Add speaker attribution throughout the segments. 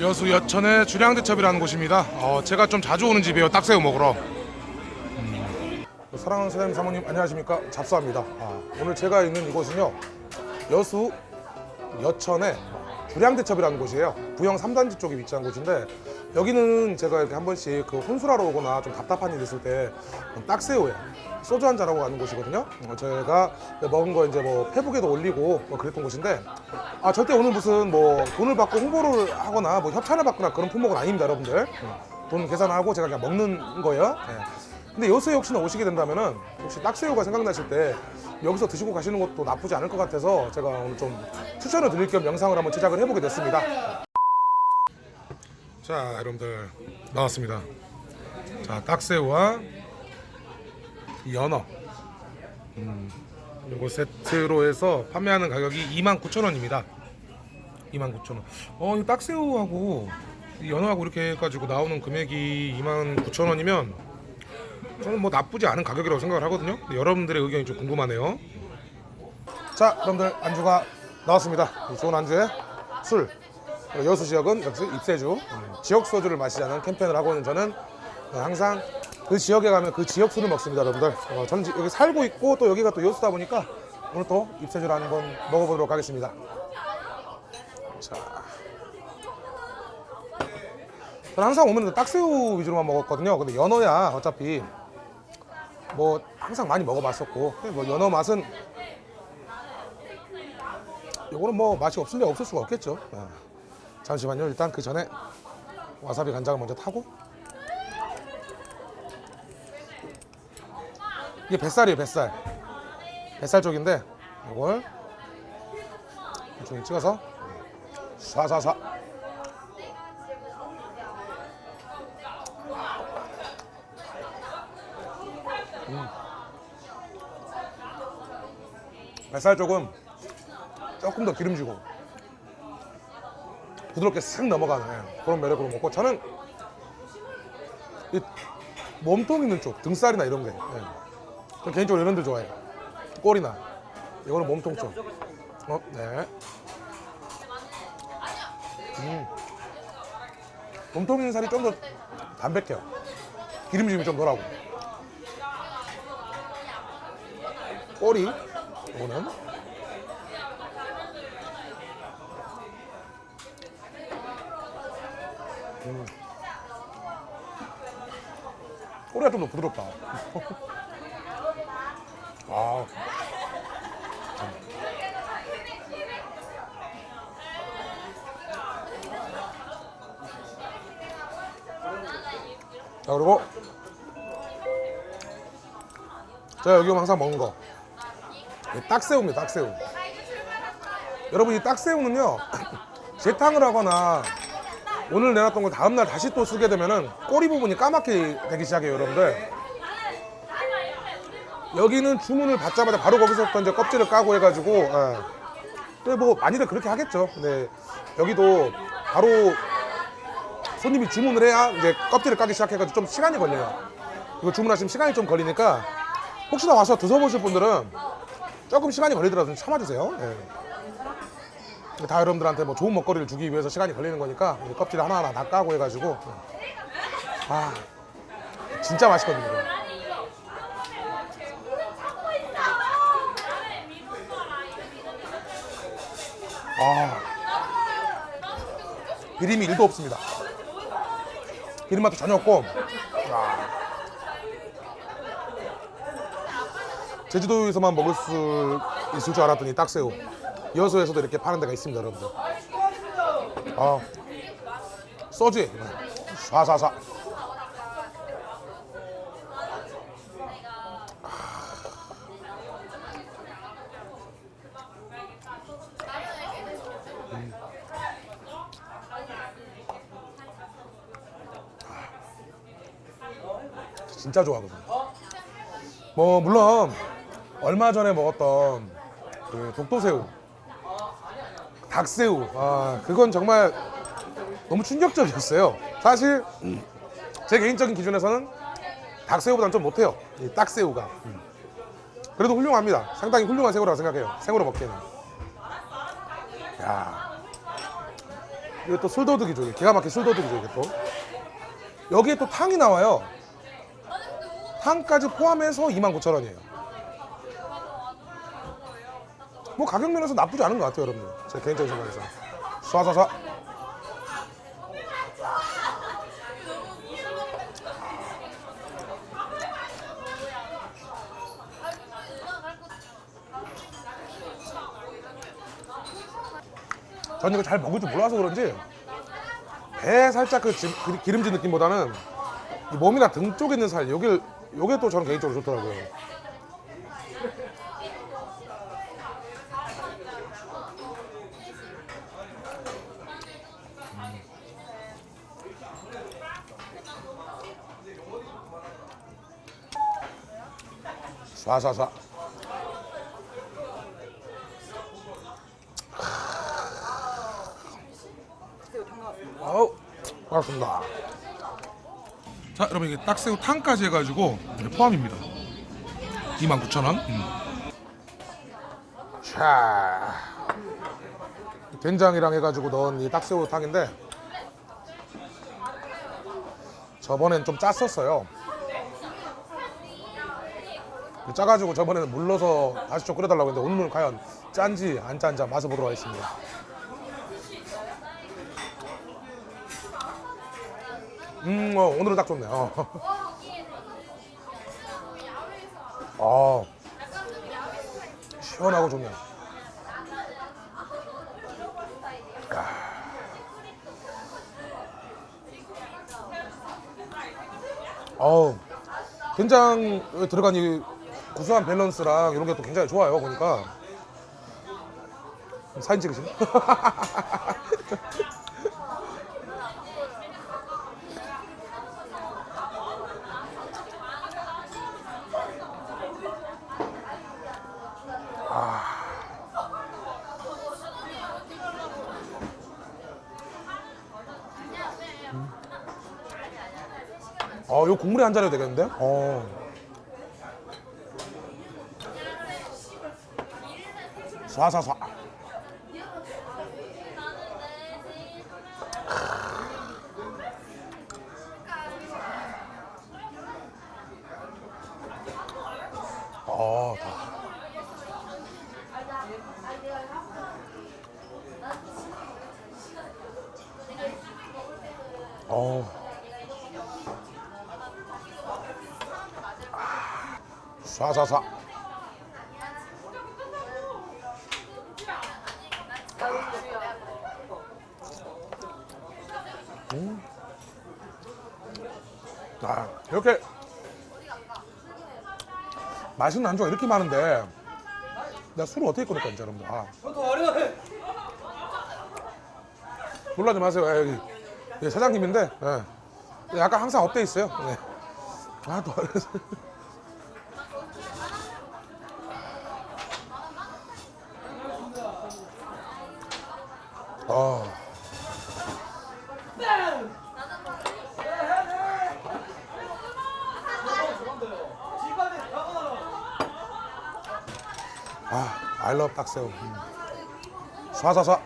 Speaker 1: 여수 여천의 주량대첩이라는 곳입니다. 어, 제가 좀 자주 오는 집이에요. 딱새우 먹으러. 음. 사랑하는 사장님 사모님 안녕하십니까 잡수합니다. 아, 오늘 제가 있는 이곳은요 여수 여천의 주량대첩이라는 곳이에요. 부영 3단지 쪽에 위치한 곳인데 여기는 제가 이렇게 한 번씩 그 혼술하러 오거나 좀 답답한 일 있을 때 딱새우에 소주 한 잔하고 가는 곳이거든요. 어, 제가 먹은 거 이제 뭐 페북에도 올리고 뭐 그랬던 곳인데 아 절대 오늘 무슨 뭐 돈을 받고 홍보를 하거나 뭐 협찬을 받거나 그런 품목은 아닙니다, 여러분들. 음, 돈 계산하고 제가 그냥 먹는 거예요. 예. 근데 여수에 혹시나 오시게 된다면 은 혹시 딱새우가 생각나실 때 여기서 드시고 가시는 것도 나쁘지 않을 것 같아서 제가 오늘 좀 추천을 드릴 겸 영상을 한번 제작을 해보게 됐습니다. 자, 여러분들 나왔습니다. 자, 딱새우와 연어. 음, 요거 세트로 해서 판매하는 가격이 29,000원입니다. 29,000원. 어, 이 딱새우하고 이 연어하고 이렇게 해가지고 나오는 금액이 29,000원이면 저는 뭐 나쁘지 않은 가격이라고 생각을 하거든요. 여러분들의 의견이 좀 궁금하네요. 자, 여러분들 안주가 나왔습니다. 이 좋은 안주에 술. 여수 지역은 역시 입세주, 음, 지역 소주를 마시자는 캠페인을 하고 있는 저는 항상 그 지역에 가면 그 지역 술을 먹습니다, 여러분들. 어, 저는 지- 여기 살고 있고 또 여기가 또 여수다 보니까 오늘 또 입세주를 한번 먹어보도록 하겠습니다. 자, 저는 항상 오면 딱새우 위주로만 먹었거든요. 근데 연어야 어차피 뭐 항상 많이 먹어봤었고 뭐 연어 맛은 요거는 뭐 맛이 없을 리 없을 수가 없겠죠. 예. 잠시만요. 일단 그 전에 와사비 간장을 먼저 타고 이게 뱃살이에요, 뱃살. 뱃살 쪽인데 이걸 대충 찍어서 쏴쏴쏴. 뱃살 쪽은 조금 더 기름지고 부드럽게 싹 넘어가는 그런 매력으로 먹고 저는 이 몸통 있는 쪽 등살이나 이런 게 예. 저 개인적으로 이런 데 좋아해요 꼬리나 이거는 몸통 쪽 어, 네. 음. 몸통 살이 좀 더 담백해요 기름짐이 좀 덜하고 꼬리 이거는 음. 꼬리가 좀 더 부드럽다. 아. 자 그리고 제가 여기 항상 먹는 거이 딱새우입니다 딱새우 여러분 이 딱새우는요 재탕을 하거나 오늘 내놨던 걸 다음날 다시 또 쓰게 되면은 꼬리 부분이 까맣게 되기 시작해요 여러분들 여기는 주문을 받자마자 바로 거기서부터 이제 껍질을 까고 해가지고 예. 근데 뭐 많이들 그렇게 하겠죠. 근데 여기도 바로 손님이 주문을 해야 이제 껍질을 까기 시작해가지고 좀 시간이 걸려요. 이거 주문하시면 시간이 좀 걸리니까 혹시나 와서 드셔보실 분들은 조금 시간이 걸리더라도 좀 참아주세요. 예. 다 여러분들한테 뭐 좋은 먹거리를 주기 위해서 시간이 걸리는 거니까 이 껍질 하나하나 다 까고 해가지고. 아 진짜 맛있거든요 아. 비림이 1도 없습니다. 비린 맛도 전혀 없고. 아. 제주도에서만 먹을 수 있을 줄 알았더니 딱새우. 여수에서도 이렇게 파는 데가 있습니다 여러분들. 아. 소주에. 쏴쏴쏴 진짜 좋아하거든요 뭐 물론 얼마 전에 먹었던 그 독도새우 닭새우 아 그건 정말 너무 충격적이었어요 사실 제 개인적인 기준에서는 닭새우보다는 좀 못해요 이 딱새우가 음. 그래도 훌륭합니다 상당히 훌륭한 새우라고 생각해요 생으로 먹기에는 야 이게 또 술도둑이죠. 기가 막힌 술도둑이죠, 이게 또. 여기에 또 탕이 나와요. 탕까지 포함해서 29,000원이에요. 뭐 가격 면에서 나쁘지 않은 것 같아요, 여러분들. 제 개인적인 생각에서. 쏴쏴쏴. 저는 이거 잘 먹을 줄 몰라서 그런지 배 살짝 그 지- 그 기름진 느낌보다는 이 몸이나 등 쪽에 있는 살 여기 요게 또 저는 개인적으로 좋더라고요. 쏴쏴쏴. 아우 반갑습니다. 자 여러분 이게 딱새우 탕까지 해가지고 포함입니다. 29,000원. 음. 자 된장이랑 해가지고 넣은 이 딱새우 탕인데 저번엔 좀 짰었어요. 짜가지고 저번에는 물 넣어서 다시 좀 끓여달라고 했는데 오늘 과연 짠지 안 짠지 맛을 보도록 하겠습니다. 음, 어, 오늘은 딱 좋네. 어. 아, 시원하고 좋네. 어우, 된장에 들어간 이 구수한 밸런스랑 이런 게 또 굉장히 좋아요. 보니까 사진 찍으시네. 어, 요 국물에 한 잔 해도 되겠는데? 어. 쏴쏴쏴. 어, 다. 어. 쏴쏴쏴. 음. 아, 이렇게 맛있는 안주가 이렇게 많은데 내가 술을 어떻게 끊을까 이제 여러분들 아. 놀라지 마세요 예, 여기 예, 사장님인데 예. 약간 항상 업돼 있어요 예. 아또 어려서 아, love 딱새우. 음. 쏴쏴쏴.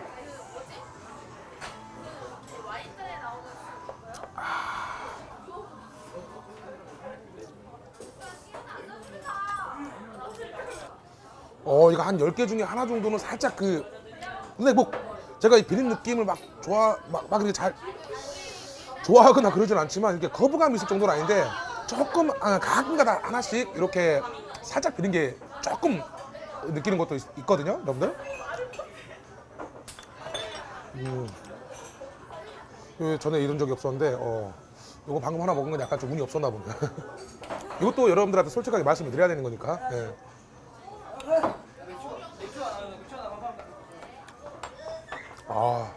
Speaker 1: 어, 이거 한 10개 중에 하나 정도는 살짝 그 근데 뭐 제가 이 비린 느낌을 막 좋아 막, 막 이렇게 잘 좋아하거나 그러진 않지만 이렇게 거부감이 있을 정도는 아닌데 조금 아, 가끔가다 하나씩 이렇게 살짝 비린 게 조금 느끼는 것도 있, 있거든요, 여러분들. 음. 그 전에 이런 적이 없었는데 어 이거 방금 하나 먹은 건 약간 좀 운이 없었나 보네. 이것도 여러분들한테 솔직하게 말씀을 드려야 되는 거니까. 예. 아.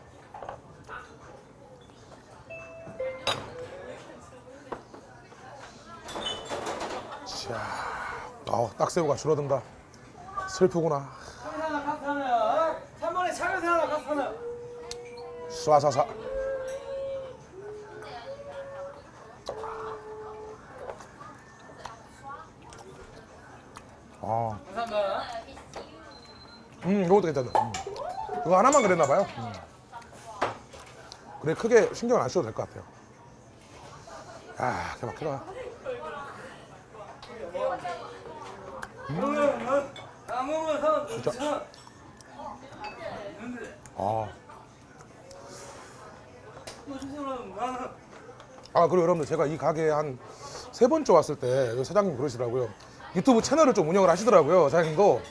Speaker 1: 자, 어, 딱새우가 줄어든다. 슬프구나.
Speaker 2: 카스 하나 3번에 차가스 하나 카스 하나
Speaker 1: 쏴쏴쏴. 아, 음, 이것도 괜찮다. 음. 이거 하나만 그랬나 봐요. 음. 그래 크게 신경 안 써도 될 것 같아요. 야, 개막해라.
Speaker 2: 안 먹으면
Speaker 1: 진짜. 아,
Speaker 2: 나는
Speaker 1: 아 그리고 여러분들 제가 이 가게에 한 세 번째 왔을 때 여기 사장님 그러시더라고요. 유튜브 채널을 좀 운영을 하시더라고요. 사장님도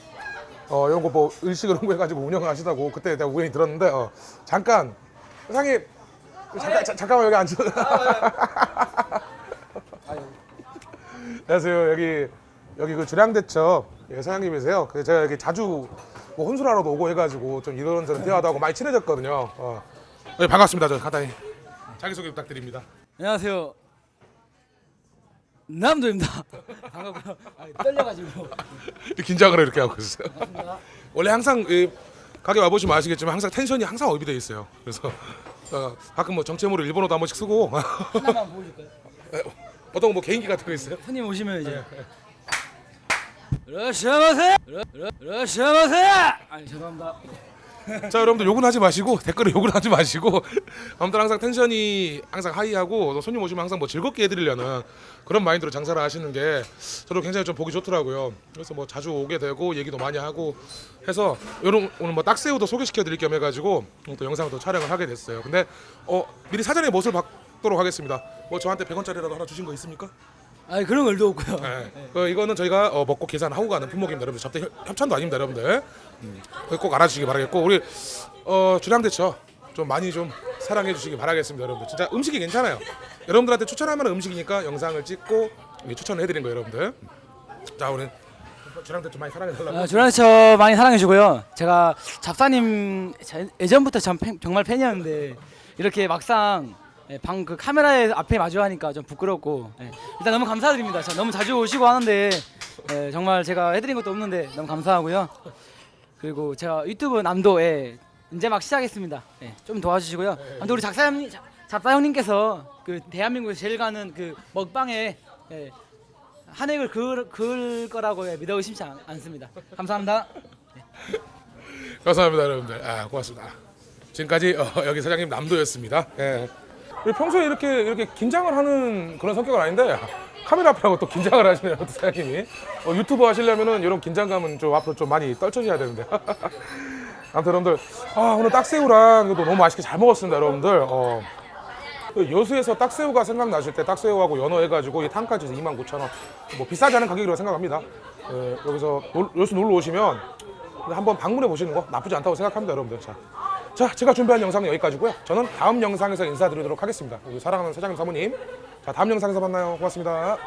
Speaker 1: 어 이런 거뭐 의식을 홍보해가지고 운영을 하시다고 그때 내가 우연히 들었는데 어, 잠깐 사장님 잠깐 자- 잠깐만 여기 앉아. 안녕하세요. 여기 여기 그 주량대첩 예, 사장님이세요. 그래서 제가 여기 자주 뭐 혼술하러도 오고 해가지고 좀 이런저런 대화도 하고 많이 친해졌거든요. 어. 네, 반갑습니다. 저 간단히 자기 소개 부탁드립니다.
Speaker 2: 안녕하세요. 남도입니다. 반갑고요. 아, 떨려가지고.
Speaker 1: 긴장을 이렇게 하고 있어요. 원래 항상 이 가게 와 보시면 아시겠지만 항상 텐션이 항상 업이 돼 있어요. 그래서 어, 가끔 뭐 정체모를 일본어도 한 번씩 쓰고
Speaker 2: 하나만 보여줄까요?
Speaker 1: 어떤 거뭐 개인기 같은 거 있어요?
Speaker 2: 손님 오시면 이제. 러시아마세! 러시아마세! 아니 죄송합니다.
Speaker 1: 자 여러분들 욕은 하지 마시고 댓글에 욕을 하지 마시고 아무튼 항상 텐션이 항상 하이하고 또 손님 오시면 항상 뭐 즐겁게 해드리려는 그런 마인드로 장사를 하시는 게 저도 굉장히 좀 보기 좋더라고요. 그래서 뭐 자주 오게 되고 얘기도 많이 하고 해서 요런 오늘 뭐 딱새우도 소개시켜 드릴 겸 해가지고 또 영상을 또 촬영을 하게 됐어요. 근데 어 미리 사전에 못을 받도록 하겠습니다. 뭐 저한테 100원짜리라도 하나 주신 거 있습니까?
Speaker 2: 아니 그런 걸도 없고요.
Speaker 1: 네. 어, 이거는 저희가 어, 먹고 계산하고 가는 품목입니다, 여러분들. 접대 협- 협찬도 아닙니다, 여러분들. 음, 꼭 알아주시기 바라겠고 우리 어, 주량대처 좀 많이 좀 사랑해 주시기 바라겠습니다, 여러분들. 진짜 음식이 괜찮아요. 여러분들한테 추천할 만한 음식이니까 영상을 찍고 이렇게 추천을 해드린 거예요, 여러분들. 자, 우리 주량대처 많이 사랑해 달라고.
Speaker 2: 아, 조란처 많이 사랑해 주고요. 제가 잡사님 제- 예전부터 참 팬- 정말 팬이었는데 이렇게 막상 예, 방그 카메라에 앞에 마주하니까 좀 부끄럽고 예, 일단 너무 감사드립니다. 자, 너무 자주 오시고 하는데 예, 정말 제가 해드린 것도 없는데 너무 감사하고요. 그리고 제가 유튜브 남도에 이제 막 시작했습니다. 예, 좀 도와주시고요. 아무튼 우리 작사 형님, 자- 잡사 형님께서 그 대한민국에서 제일 가는 그 먹방에 예, 한 획을 그을, 그을 거라고 예, 믿어 의심치 않, 않습니다. 감사합니다.
Speaker 1: 감사합니다, 여러분들. 아, 고맙습니다. 지금까지 어, 여기 사장님 남도였습니다. 예. 평소에 이렇게 이렇게 긴장을 하는 그런 성격은 아닌데 카메라 앞이라고 또 긴장을 하시네요, 또 사장님이. 어, 유튜브 하시려면은 이런 긴장감은 좀 앞으로 좀 많이 떨쳐져야 되는데. 아무튼 여러분들, 아 오늘 딱새우랑 이것도 너무 맛있게 잘 먹었습니다, 여러분들. 어. 그 여수에서 딱새우가 생각나실 때 딱새우하고 연어 해가지고 이 tan까지 29,000원. 뭐 비싸지 않은 가격이라고 생각합니다. 예, 여기서 놀- 여수 놀러 오시면 한번 방문해 보시는 거 나쁘지 않다고 생각합니다, 여러분들. 자, 자, 제가 준비한 영상은 여기까지고요. 저는 다음 영상에서 인사드리도록 하겠습니다. 우리 사랑하는 사장님 사모님. 자, 다음 영상에서 만나요. 고맙습니다.